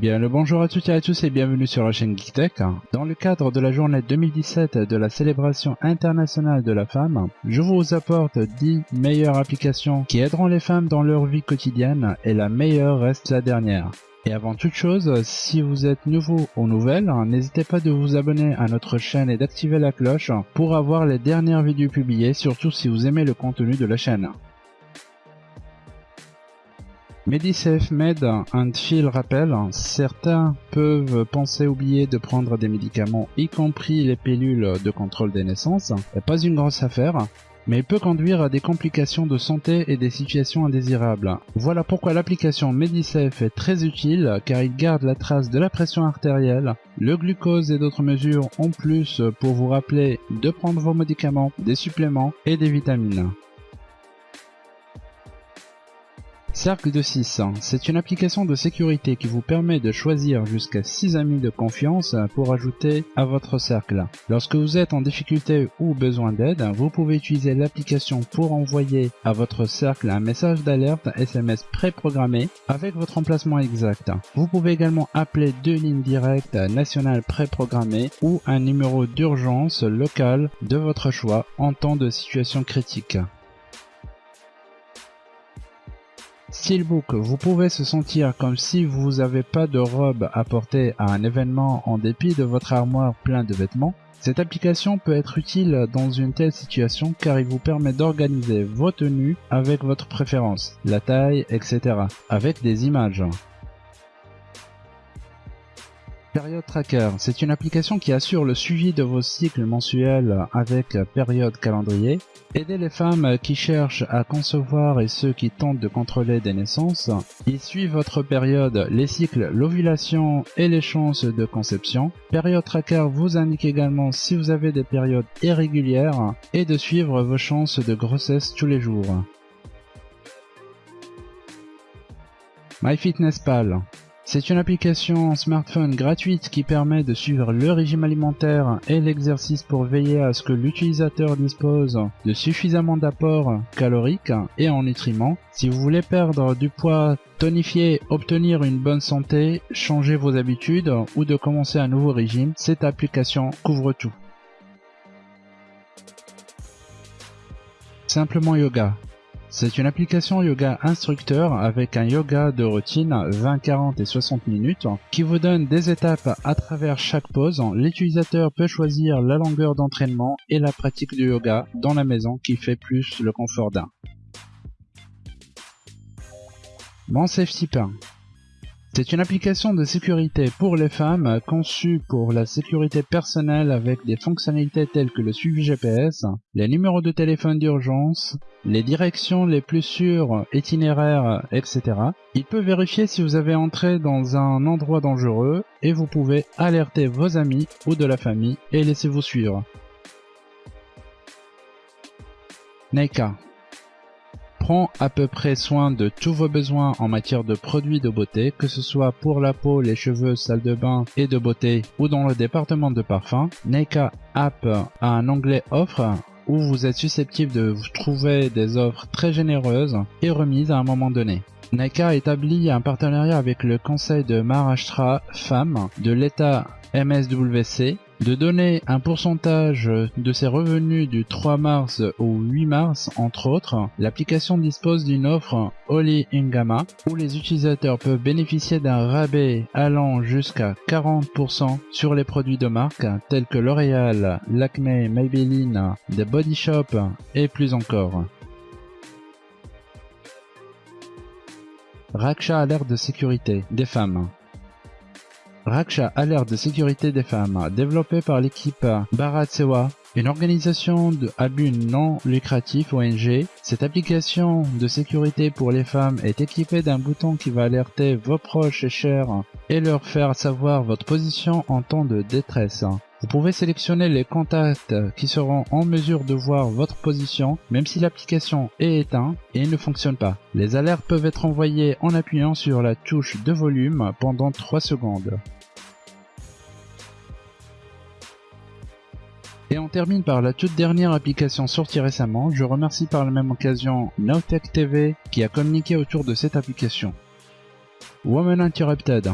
Bien le bonjour à toutes et à tous et bienvenue sur la chaîne GeekTech. Dans le cadre de la journée 2017 de la célébration internationale de la femme, je vous apporte 10 meilleures applications qui aideront les femmes dans leur vie quotidienne et la meilleure reste la dernière. Et avant toute chose, si vous êtes nouveau ou nouvelle, n'hésitez pas de vous abonner à notre chaîne et d'activer la cloche pour avoir les dernières vidéos publiées, surtout si vous aimez le contenu de la chaîne. MediSafe Med and Feel rappelle, certains peuvent penser oublier de prendre des médicaments, y compris les pilules de contrôle des naissances. Pas une grosse affaire, mais il peut conduire à des complications de santé et des situations indésirables. Voilà pourquoi l'application MediSafe est très utile car il garde la trace de la pression artérielle, le glucose et d'autres mesures en plus pour vous rappeler de prendre vos médicaments, des suppléments et des vitamines. Cercle de 6. C'est une application de sécurité qui vous permet de choisir jusqu'à 6 amis de confiance pour ajouter à votre cercle. Lorsque vous êtes en difficulté ou besoin d'aide, vous pouvez utiliser l'application pour envoyer à votre cercle un message d'alerte SMS préprogrammé avec votre emplacement exact. Vous pouvez également appeler deux lignes directes nationales préprogrammées ou un numéro d'urgence local de votre choix en temps de situation critique. Steelbook, vous pouvez se sentir comme si vous n'avez pas de robe à porter à un événement en dépit de votre armoire plein de vêtements. Cette application peut être utile dans une telle situation car il vous permet d'organiser vos tenues avec votre préférence, la taille, etc. avec des images. Période Tracker, c'est une application qui assure le suivi de vos cycles mensuels avec période calendrier. Aider les femmes qui cherchent à concevoir et ceux qui tentent de contrôler des naissances. Il suit votre période, les cycles, l'ovulation et les chances de conception. Période Tracker vous indique également si vous avez des périodes irrégulières et de suivre vos chances de grossesse tous les jours. MyFitnessPal c'est une application smartphone gratuite qui permet de suivre le régime alimentaire et l'exercice pour veiller à ce que l'utilisateur dispose de suffisamment d'apports caloriques et en nutriments. Si vous voulez perdre du poids, tonifier, obtenir une bonne santé, changer vos habitudes ou de commencer un nouveau régime, cette application couvre tout. Simplement Yoga. C'est une application yoga instructeur avec un yoga de routine 20, 40 et 60 minutes qui vous donne des étapes à travers chaque pause. L'utilisateur peut choisir la longueur d'entraînement et la pratique du yoga dans la maison qui fait plus le confort d'un. Mon Safety c'est une application de sécurité pour les femmes conçue pour la sécurité personnelle avec des fonctionnalités telles que le suivi GPS, les numéros de téléphone d'urgence, les directions les plus sûres, itinéraires, etc. Il peut vérifier si vous avez entré dans un endroit dangereux et vous pouvez alerter vos amis ou de la famille et laisser vous suivre. Neika prend à peu près soin de tous vos besoins en matière de produits de beauté, que ce soit pour la peau, les cheveux, salle de bain et de beauté ou dans le département de parfum. Neika App a un onglet offre où vous êtes susceptible de vous trouver des offres très généreuses et remises à un moment donné. Neika établit un partenariat avec le conseil de Maharashtra Femmes de l'État MSWC de donner un pourcentage de ses revenus du 3 mars au 8 mars, entre autres, l'application dispose d'une offre Oli Ingama où les utilisateurs peuvent bénéficier d'un rabais allant jusqu'à 40% sur les produits de marque tels que L'Oréal, Lakme, Maybelline, The Body Shop et plus encore. Raksha alerte de sécurité des femmes. Raksha Alerte de sécurité des femmes, développée par l'équipe Bharat Sewa, une organisation de, à but non lucratif ONG. Cette application de sécurité pour les femmes est équipée d'un bouton qui va alerter vos proches et chers et leur faire savoir votre position en temps de détresse. Vous pouvez sélectionner les contacts qui seront en mesure de voir votre position même si l'application est éteinte et ne fonctionne pas. Les alertes peuvent être envoyées en appuyant sur la touche de volume pendant 3 secondes. Et on termine par la toute dernière application sortie récemment. Je remercie par la même occasion Nowtech TV qui a communiqué autour de cette application. Woman Interrupted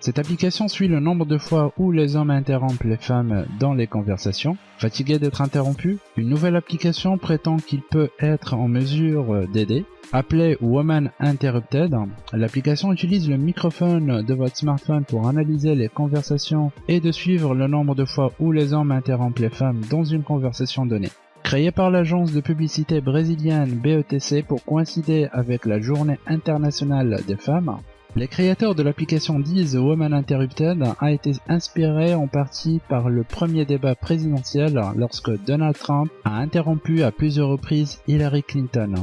Cette application suit le nombre de fois où les hommes interrompent les femmes dans les conversations. Fatigué d'être interrompu, une nouvelle application prétend qu'il peut être en mesure d'aider. Appelée Woman Interrupted, l'application utilise le microphone de votre smartphone pour analyser les conversations et de suivre le nombre de fois où les hommes interrompent les femmes dans une conversation donnée. Créée par l'agence de publicité brésilienne BETC pour coïncider avec la journée internationale des femmes, les créateurs de l'application disent Woman Interrupted a été inspiré en partie par le premier débat présidentiel lorsque Donald Trump a interrompu à plusieurs reprises Hillary Clinton.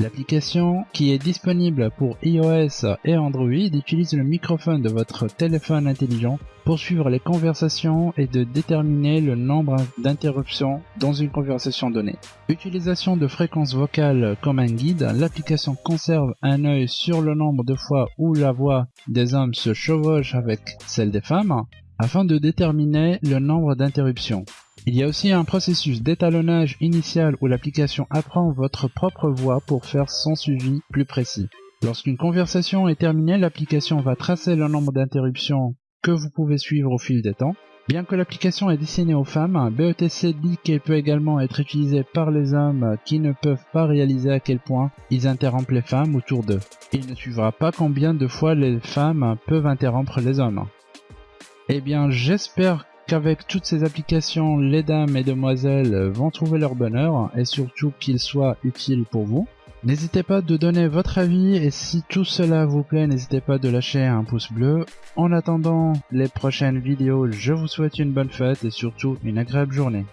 L'application, qui est disponible pour iOS et Android, utilise le microphone de votre téléphone intelligent pour suivre les conversations et de déterminer le nombre d'interruptions dans une conversation donnée. Utilisation de fréquences vocales comme un guide, l'application conserve un œil sur le nombre de fois où la voix des hommes se chevauche avec celle des femmes afin de déterminer le nombre d'interruptions. Il y a aussi un processus d'étalonnage initial où l'application apprend votre propre voix pour faire son suivi plus précis. Lorsqu'une conversation est terminée, l'application va tracer le nombre d'interruptions que vous pouvez suivre au fil des temps. Bien que l'application est destinée aux femmes, BETC dit qu'elle peut également être utilisée par les hommes qui ne peuvent pas réaliser à quel point ils interrompent les femmes autour d'eux. Il ne suivra pas combien de fois les femmes peuvent interrompre les hommes. Eh bien, j'espère qu'avec toutes ces applications, les dames et demoiselles vont trouver leur bonheur et surtout qu'ils soient utiles pour vous. N'hésitez pas de donner votre avis et si tout cela vous plaît, n'hésitez pas de lâcher un pouce bleu. En attendant les prochaines vidéos, je vous souhaite une bonne fête et surtout une agréable journée.